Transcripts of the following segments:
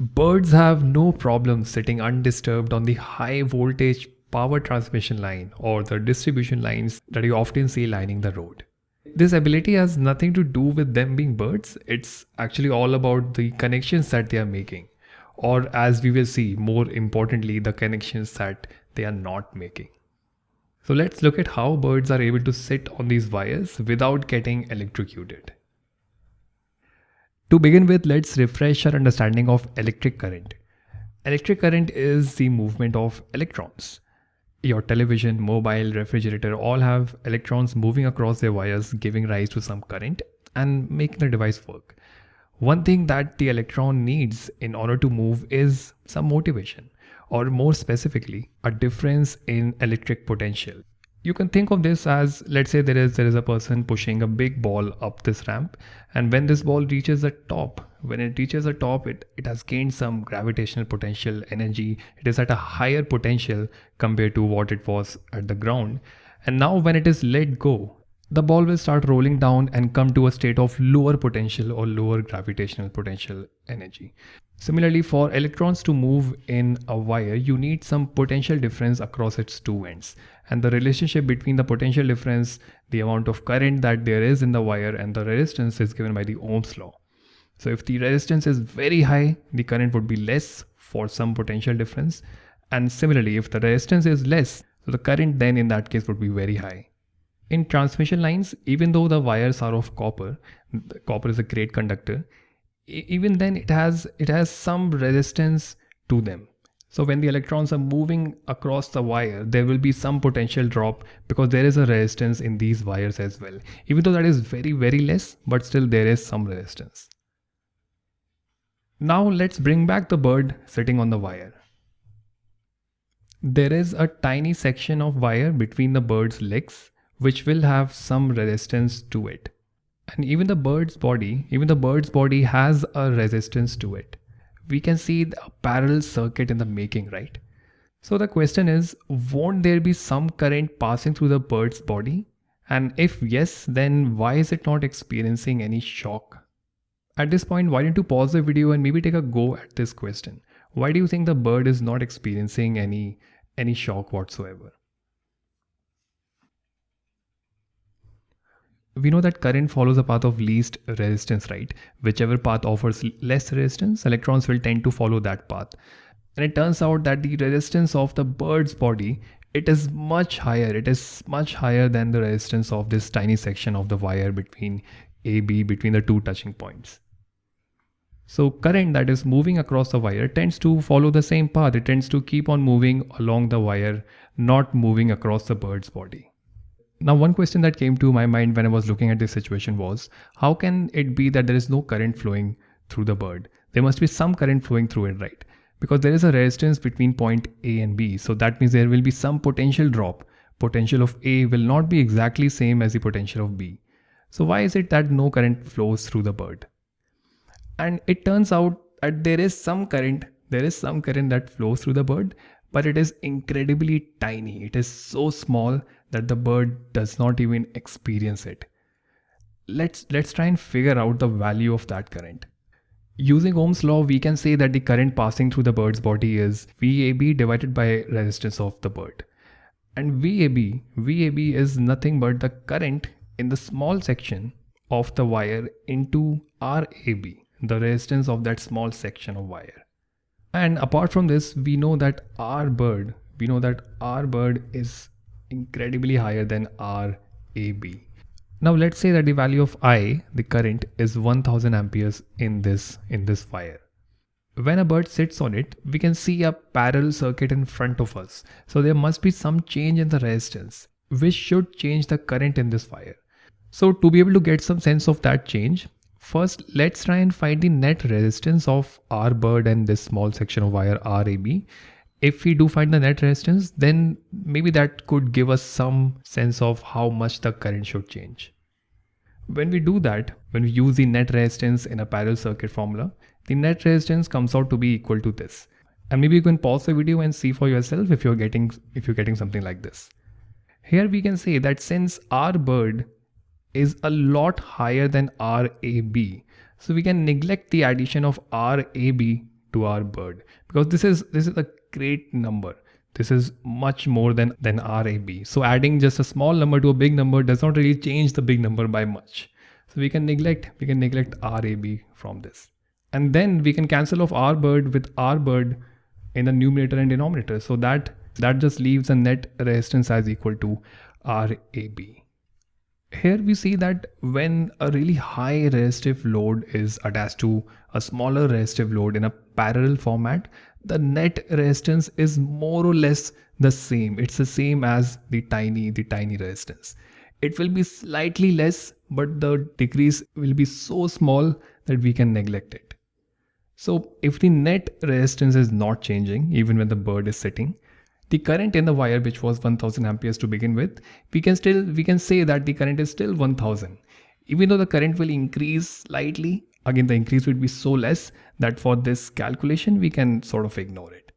Birds have no problem sitting undisturbed on the high voltage power transmission line or the distribution lines that you often see lining the road. This ability has nothing to do with them being birds, it's actually all about the connections that they are making, or as we will see, more importantly, the connections that they are not making. So let's look at how birds are able to sit on these wires without getting electrocuted. To begin with, let's refresh our understanding of electric current. Electric current is the movement of electrons. Your television, mobile, refrigerator all have electrons moving across their wires giving rise to some current and making the device work. One thing that the electron needs in order to move is some motivation or more specifically a difference in electric potential. You can think of this as let's say there is there is a person pushing a big ball up this ramp and when this ball reaches the top when it reaches the top it, it has gained some gravitational potential energy. It is at a higher potential compared to what it was at the ground. And now when it is let go the ball will start rolling down and come to a state of lower potential or lower gravitational potential energy Similarly, for electrons to move in a wire, you need some potential difference across its two ends. And the relationship between the potential difference, the amount of current that there is in the wire and the resistance is given by the Ohm's law. So if the resistance is very high, the current would be less for some potential difference. And similarly, if the resistance is less, so the current then in that case would be very high. In transmission lines, even though the wires are of copper, copper is a great conductor, even then it has it has some resistance to them. So when the electrons are moving across the wire there will be some potential drop because there is a resistance in these wires as well. Even though that is very very less but still there is some resistance. Now let's bring back the bird sitting on the wire. There is a tiny section of wire between the bird's legs which will have some resistance to it and even the bird's body, even the bird's body has a resistance to it. We can see a parallel circuit in the making, right? So the question is, won't there be some current passing through the bird's body? And if yes, then why is it not experiencing any shock? At this point, why don't you pause the video and maybe take a go at this question? Why do you think the bird is not experiencing any, any shock whatsoever? We know that current follows a path of least resistance, right? Whichever path offers less resistance, electrons will tend to follow that path. And it turns out that the resistance of the bird's body, it is much higher. It is much higher than the resistance of this tiny section of the wire between AB, between the two touching points. So current that is moving across the wire tends to follow the same path. It tends to keep on moving along the wire, not moving across the bird's body. Now, one question that came to my mind when I was looking at this situation was, how can it be that there is no current flowing through the bird? There must be some current flowing through it, right? Because there is a resistance between point A and B. So that means there will be some potential drop. Potential of A will not be exactly same as the potential of B. So why is it that no current flows through the bird? And it turns out that there is some current, there is some current that flows through the bird, but it is incredibly tiny. It is so small that the bird does not even experience it. Let's, let's try and figure out the value of that current. Using Ohm's law, we can say that the current passing through the bird's body is VAB divided by resistance of the bird. And VAB, VAB is nothing but the current in the small section of the wire into RAB, the resistance of that small section of wire. And apart from this, we know that R bird, we know that R bird is incredibly higher than RAB. Now let's say that the value of I, the current, is 1000 amperes in this, in this wire. When a bird sits on it, we can see a parallel circuit in front of us. So there must be some change in the resistance, which should change the current in this wire. So to be able to get some sense of that change, first let's try and find the net resistance of our bird and this small section of wire RAB if we do find the net resistance, then maybe that could give us some sense of how much the current should change. When we do that, when we use the net resistance in a parallel circuit formula, the net resistance comes out to be equal to this. And maybe you can pause the video and see for yourself if you're getting if you're getting something like this. Here we can say that since our bird is a lot higher than RAB, so we can neglect the addition of RAB to our bird because this is this is a great number. This is much more than than rab so adding just a small number to a big number does not really change the big number by much. So we can neglect we can neglect rab from this. And then we can cancel off r bird with r bird in the numerator and denominator. So that that just leaves a net resistance as equal to rab here we see that when a really high resistive load is attached to a smaller resistive load in a parallel format, the net resistance is more or less the same. It's the same as the tiny, the tiny resistance. It will be slightly less, but the decrease will be so small that we can neglect it. So if the net resistance is not changing, even when the bird is sitting, the current in the wire which was 1000 amperes to begin with we can still we can say that the current is still 1000 even though the current will increase slightly again the increase would be so less that for this calculation we can sort of ignore it.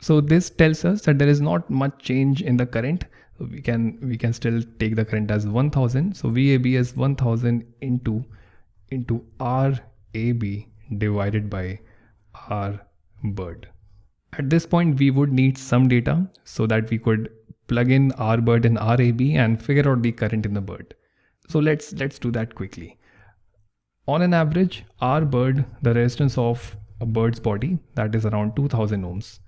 So this tells us that there is not much change in the current. We can we can still take the current as 1000 so vab is 1000 into into rab divided by r bird at this point, we would need some data so that we could plug in RBird and RAB and figure out the current in the bird. So let's let's do that quickly. On an average, RBird, the resistance of a bird's body, that is around 2000 ohms.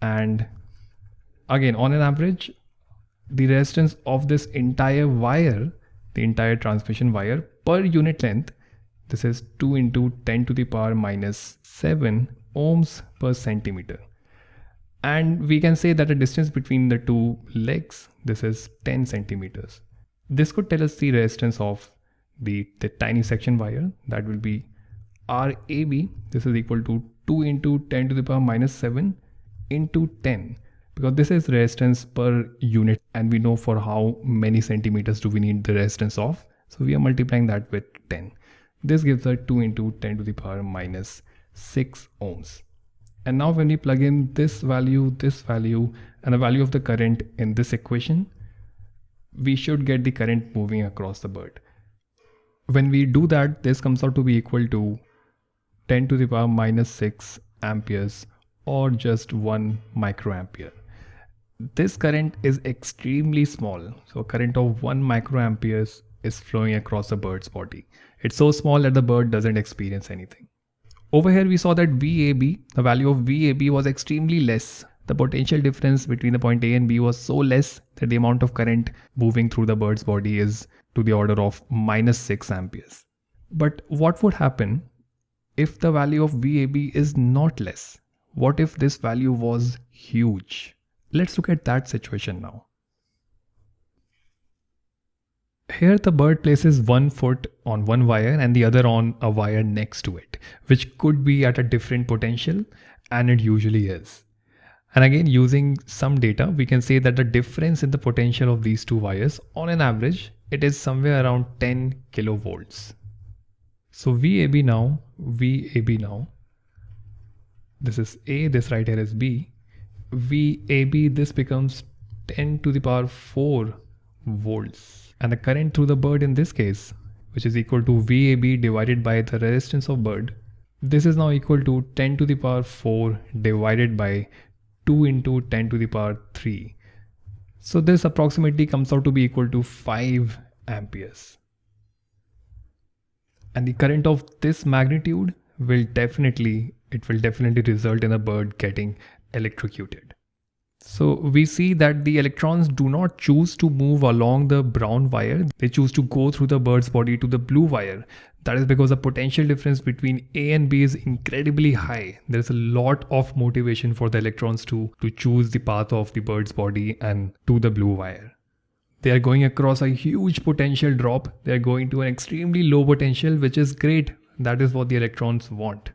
And again, on an average, the resistance of this entire wire, the entire transmission wire per unit length, this is 2 into 10 to the power minus 7 ohms per centimeter and we can say that the distance between the two legs this is 10 centimeters. This could tell us the resistance of the, the tiny section wire. That will be RAB. This is equal to 2 into 10 to the power minus 7 into 10 because this is resistance per unit and we know for how many centimeters do we need the resistance of. So we are multiplying that with 10 this gives us 2 into 10 to the power minus 6 ohms and now when we plug in this value, this value, and the value of the current in this equation, we should get the current moving across the bird. When we do that, this comes out to be equal to 10 to the power minus 6 amperes or just 1 microampere. This current is extremely small. So a current of 1 microamperes is flowing across the bird's body. It's so small that the bird doesn't experience anything. Over here we saw that VAB, the value of VAB was extremely less. The potential difference between the point A and B was so less that the amount of current moving through the bird's body is to the order of minus 6 amperes. But what would happen if the value of VAB is not less? What if this value was huge? Let's look at that situation now. Here the bird places one foot on one wire and the other on a wire next to it, which could be at a different potential and it usually is. And again, using some data, we can say that the difference in the potential of these two wires on an average, it is somewhere around 10 kilovolts. So VAB now, VAB now, this is A, this right here is B. VAB, this becomes 10 to the power 4 volts. And the current through the bird in this case which is equal to VAB divided by the resistance of bird this is now equal to 10 to the power 4 divided by 2 into 10 to the power 3 so this approximately comes out to be equal to 5 amperes. And the current of this magnitude will definitely it will definitely result in a bird getting electrocuted so we see that the electrons do not choose to move along the brown wire. They choose to go through the bird's body to the blue wire. That is because the potential difference between A and B is incredibly high. There's a lot of motivation for the electrons to, to choose the path of the bird's body and to the blue wire. They are going across a huge potential drop. They are going to an extremely low potential, which is great. That is what the electrons want.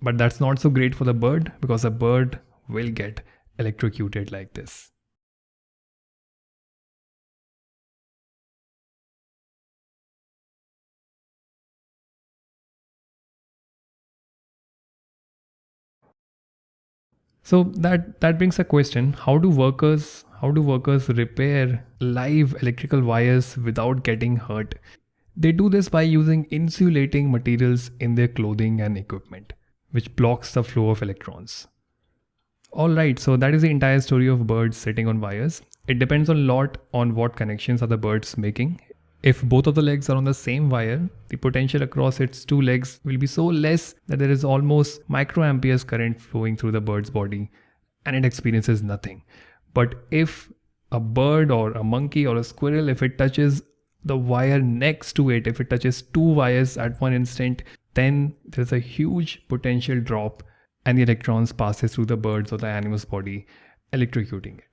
But that's not so great for the bird because the bird will get electrocuted like this. So that that brings a question: How do workers how do workers repair live electrical wires without getting hurt? They do this by using insulating materials in their clothing and equipment. which blocks the flow of electrons. Alright, so that is the entire story of birds sitting on wires. It depends a lot on what connections are the birds making. If both of the legs are on the same wire, the potential across its two legs will be so less that there is almost microamperes current flowing through the bird's body and it experiences nothing. But if a bird or a monkey or a squirrel, if it touches the wire next to it, if it touches two wires at one instant, then there's a huge potential drop and the electrons passes through the bird's or the animal's body, electrocuting it.